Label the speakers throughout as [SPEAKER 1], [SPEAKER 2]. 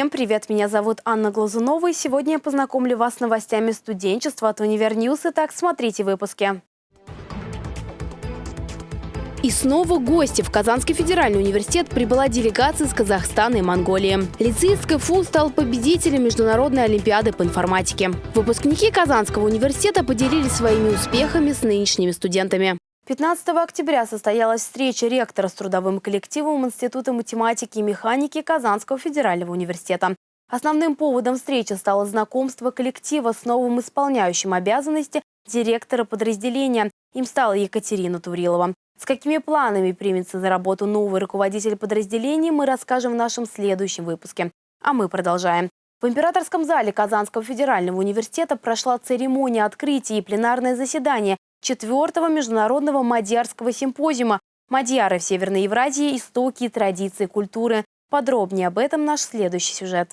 [SPEAKER 1] Всем привет! Меня зовут Анна Глазунова и сегодня я познакомлю вас с новостями студенчества от Univer News. Итак, смотрите выпуске. И снова гости. В Казанский федеральный университет прибыла делегация из Казахстана и Монголии. Лицеист стал победителем Международной олимпиады по информатике. Выпускники Казанского университета поделились своими успехами с нынешними студентами. 15 октября состоялась встреча ректора с трудовым коллективом Института математики и механики Казанского федерального университета. Основным поводом встречи стало знакомство коллектива с новым исполняющим обязанности директора подразделения. Им стала Екатерина Турилова. С какими планами примется за работу новый руководитель подразделения, мы расскажем в нашем следующем выпуске. А мы продолжаем. В императорском зале Казанского федерального университета прошла церемония открытия и пленарное заседание четвертого международного мадьярского симпозиума «Мадьяры в Северной Евразии. Истоки, традиции, культуры». Подробнее об этом наш следующий сюжет.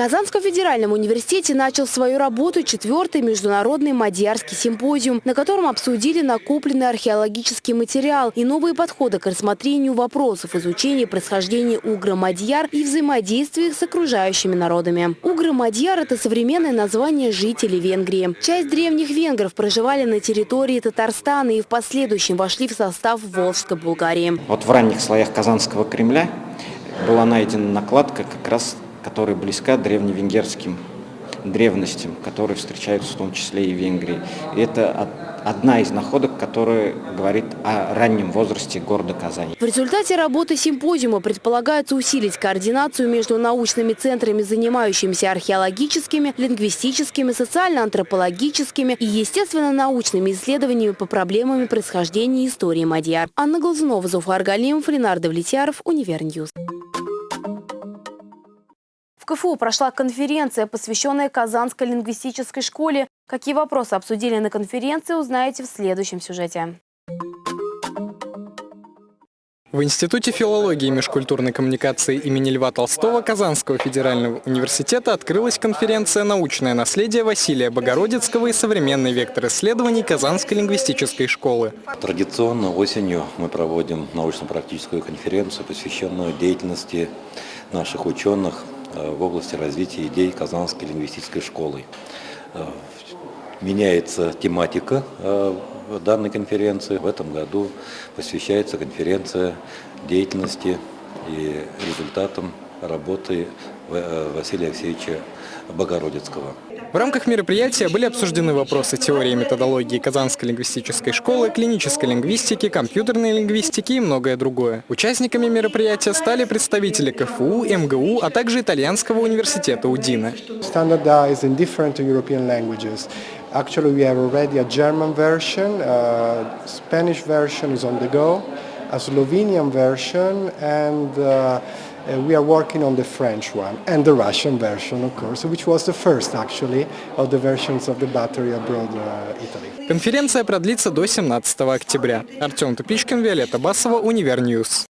[SPEAKER 1] Казанском федеральном университете начал свою работу четвертый международный мадьярский симпозиум, на котором обсудили накопленный археологический материал и новые подходы к рассмотрению вопросов изучения происхождения угро-мадьяр и взаимодействия с окружающими народами. Угро-мадьяр – это современное название жителей Венгрии. Часть древних венгров проживали на территории Татарстана и в последующем вошли в состав Волжской Булгарии.
[SPEAKER 2] Вот в ранних слоях Казанского Кремля была найдена накладка как раз которая близка древневенгерским древностям, которые встречаются в том числе и в Венгрии. И это одна из находок, которая говорит о раннем возрасте города Казани.
[SPEAKER 1] В результате работы симпозиума предполагается усилить координацию между научными центрами, занимающимися археологическими, лингвистическими, социально-антропологическими и естественно-научными исследованиями по проблемам происхождения истории Мадьяр. Анна Глазунова, Зуфар Галимов, Ленар Давлетьяров, Univer News. КФУ прошла конференция, посвященная Казанской лингвистической школе. Какие вопросы обсудили на конференции, узнаете в следующем сюжете.
[SPEAKER 3] В Институте филологии и межкультурной коммуникации имени Льва Толстого Казанского федерального университета открылась конференция «Научное наследие Василия Богородицкого и современный вектор исследований Казанской лингвистической школы».
[SPEAKER 4] Традиционно осенью мы проводим научно-практическую конференцию, посвященную деятельности наших ученых в области развития идей Казанской лингвистической школы. Э, меняется тематика э, данной конференции. В этом году посвящается конференция деятельности и результатам работы Василия Алексеевича Богородицкого.
[SPEAKER 3] В рамках мероприятия были обсуждены вопросы теории и методологии Казанской лингвистической школы, клинической лингвистики, компьютерной лингвистики и многое другое. Участниками мероприятия стали представители КФУ, МГУ, а также Итальянского университета УДИНа.
[SPEAKER 5] Actually, we have already a German version, a Spanish version is on the go, a Slovenian version, and uh, Uh, we are working on the French one and the Russian version, of course, which was the first, actually, of the versions of the battery abroad uh, Italy.
[SPEAKER 3] Конференция продлится до 17 октября. Артем Тупичкин, Виолетта Басова, Univer News.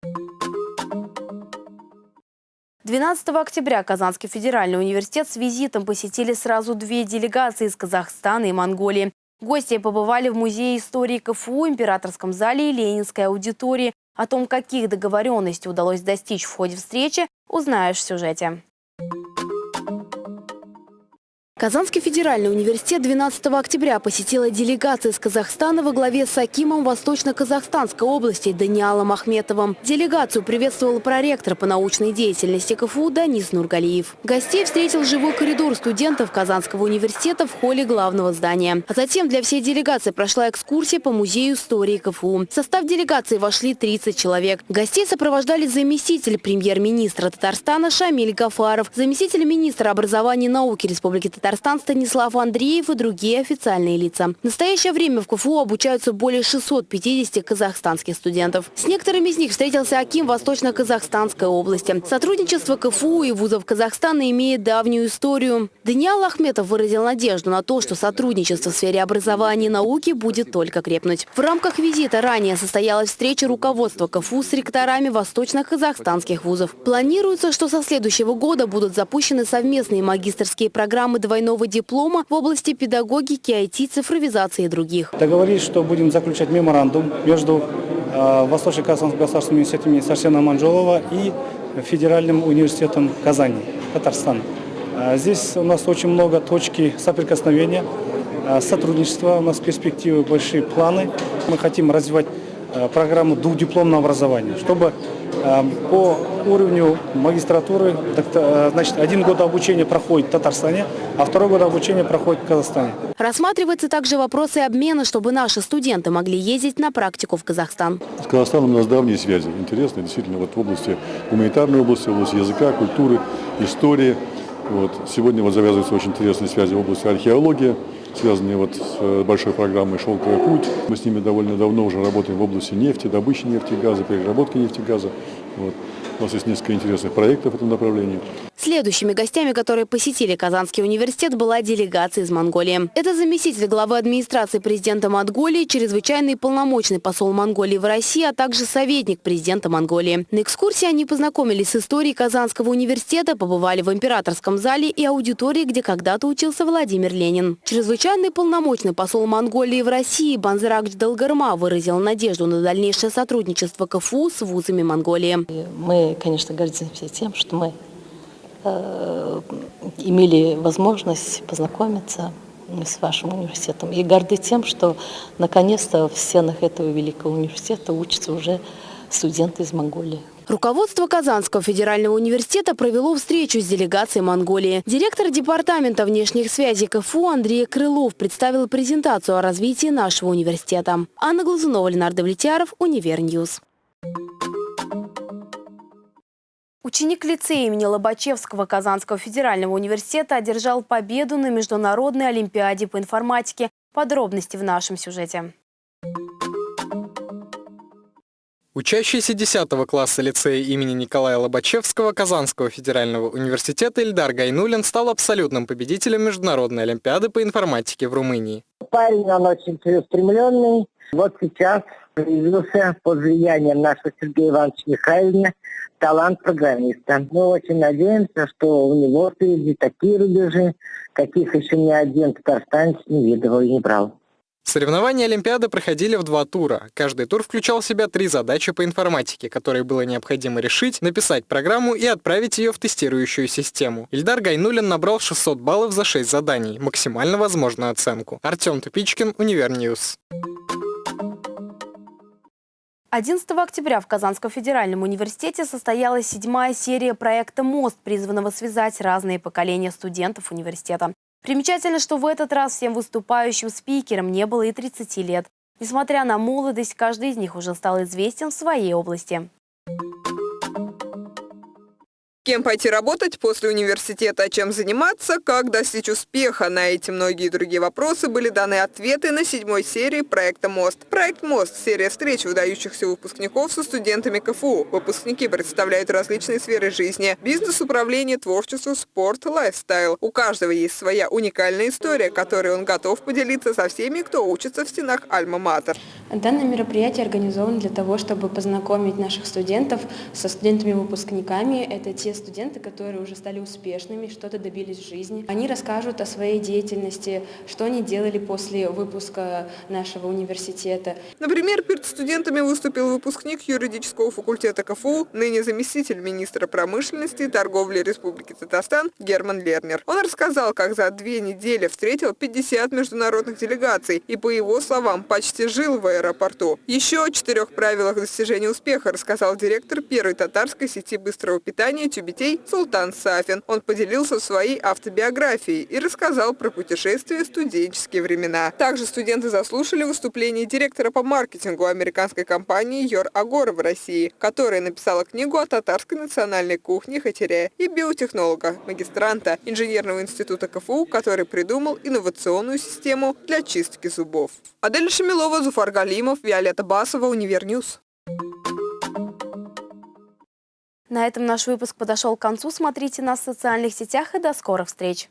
[SPEAKER 1] 12 октября Казанский федеральный университет с визитом посетили сразу две делегации из Казахстана и Монголии. Гости побывали в Музее истории КФУ, Императорском зале и Ленинской аудитории. О том, каких договоренностей удалось достичь в ходе встречи, узнаешь в сюжете. Казанский федеральный университет 12 октября посетила делегация из Казахстана во главе с Акимом Восточно-Казахстанской области Даниалом Ахметовым. Делегацию приветствовал проректор по научной деятельности КФУ Данис Нургалиев. Гостей встретил живой коридор студентов Казанского университета в холле главного здания. А затем для всей делегации прошла экскурсия по музею истории КФУ. В состав делегации вошли 30 человек. Гостей сопровождали заместитель премьер-министра Татарстана Шамиль Гафаров, заместитель министра образования и науки Республики Татарстан Татарстан Станислав Андреев и другие официальные лица. В настоящее время в КФУ обучаются более 650 казахстанских студентов. С некоторыми из них встретился Аким Восточно-Казахстанской области. Сотрудничество КФУ и вузов Казахстана имеет давнюю историю. Даниал Ахметов выразил надежду на то, что сотрудничество в сфере образования и науки будет только крепнуть. В рамках визита ранее состоялась встреча руководства КФУ с ректорами восточно-казахстанских вузов. Планируется, что со следующего года будут запущены совместные магистрские программы двойного диплома в области педагогики, IT, цифровизации и других.
[SPEAKER 6] Договорились, что будем заключать меморандум между э, Восточно-Казанским государственным университетом Сарсена Манжолова и Федеральным университетом Казани, Татарстан. Э, Здесь у нас очень много точки соприкосновения, э, сотрудничества, у нас перспективы, большие планы. Мы хотим развивать программу двухдипломного образования, чтобы по уровню магистратуры, э, значит, один год обучения проходит в Татарстане, а второй год обучения проходит в Казахстане.
[SPEAKER 1] Рассматриваются также вопросы обмена, чтобы наши студенты могли ездить на практику в Казахстан.
[SPEAKER 7] С Казахстаном у нас давние связи, интересные, действительно, вот в области гуманитарной области, в области языка, культуры, истории. Вот. Сегодня вот завязываются очень интересные связи в области археологии, связанные вот с э, большой программой «Шелковый путь». Мы с ними довольно давно уже работаем в области нефти, добычи нефти и газа, переработки нефти и газа. Вот. У нас есть несколько интересных проектов в этом направлении.
[SPEAKER 1] Следующими гостями, которые посетили Казанский университет, была делегация из Монголии. Это заместитель главы администрации президента Монголии, чрезвычайный полномочный посол Монголии в России, а также советник президента Монголии. На экскурсии они познакомились с историей Казанского университета, побывали в императорском зале и аудитории, где когда-то учился Владимир Ленин. Чрезвычайный полномочный посол Монголии в России Банзаракч Далгарма выразил надежду на дальнейшее сотрудничество КФУ с вузами Монголии.
[SPEAKER 8] Мы, конечно, гордимся тем, что мы имели возможность познакомиться с вашим университетом. И горды тем, что наконец-то в стенах этого великого университета учатся уже студенты из Монголии.
[SPEAKER 1] Руководство Казанского федерального университета провело встречу с делегацией Монголии. Директор департамента внешних связей КФУ Андрей Крылов представил презентацию о развитии нашего университета. Анна Глазунова, Ленар Давлетьяров, Univer News. Ученик лицея имени Лобачевского Казанского федерального университета одержал победу на Международной олимпиаде по информатике. Подробности в нашем сюжете.
[SPEAKER 3] Учащийся 10 класса лицея имени Николая Лобачевского Казанского федерального университета Ильдар Гайнулин стал абсолютным победителем Международной олимпиады по информатике в Румынии.
[SPEAKER 9] Парень, он очень целеустремленный. Вот сейчас появился под влиянием нашего Сергея Ивановича Михайлова талант программиста. Мы очень надеемся, что у него впереди такие рубежи, каких еще ни один татарстанец не видывал и не брал.
[SPEAKER 3] Соревнования Олимпиады проходили в два тура. Каждый тур включал в себя три задачи по информатике, которые было необходимо решить, написать программу и отправить ее в тестирующую систему. Ильдар Гайнулин набрал 600 баллов за 6 заданий, максимально возможную оценку. Артем Тупичкин, Univer News.
[SPEAKER 1] 11 октября в Казанском федеральном университете состоялась седьмая серия проекта «Мост», призванного связать разные поколения студентов университета. Примечательно, что в этот раз всем выступающим спикерам не было и 30 лет. Несмотря на молодость, каждый из них уже стал известен в своей области.
[SPEAKER 10] Кем пойти работать после университета, чем заниматься, как достичь успеха. На эти многие другие вопросы были даны ответы на седьмой серии проекта «Мост». Проект «Мост» – серия встреч выдающихся выпускников со студентами КФУ. Выпускники представляют различные сферы жизни – бизнес, управление, творчество, спорт, лайфстайл. У каждого есть своя уникальная история, которой он готов поделиться со всеми, кто учится в стенах Альма-Матер.
[SPEAKER 11] Данное мероприятие организовано для того, чтобы познакомить наших студентов со студентами-выпускниками. Это те студенты, которые уже стали успешными, что-то добились в жизни. Они расскажут о своей деятельности, что они делали после выпуска нашего университета.
[SPEAKER 10] Например, перед студентами выступил выпускник юридического факультета КФУ, ныне заместитель министра промышленности и торговли Республики Татарстан Герман Лернер. Он рассказал, как за две недели встретил 50 международных делегаций и, по его словам, почти жил в аэропорту. Еще о четырех правилах достижения успеха рассказал директор первой татарской сети быстрого питания «Тюбетей» Султан Сафин. Он поделился своей автобиографией и рассказал про путешествия в студенческие времена. Также студенты заслушали выступление директора по маркетингу американской компании Your Agora в России, которая написала книгу о татарской национальной кухне Хатере и биотехнолога, магистранта инженерного института КФУ, который придумал инновационную систему для чистки зубов. Адель Шамилова, Зуфар Галимов, Виолетта Басова, Univer News.
[SPEAKER 1] На этом наш выпуск подошел к концу. Смотрите нас в социальных сетях и до скорых встреч.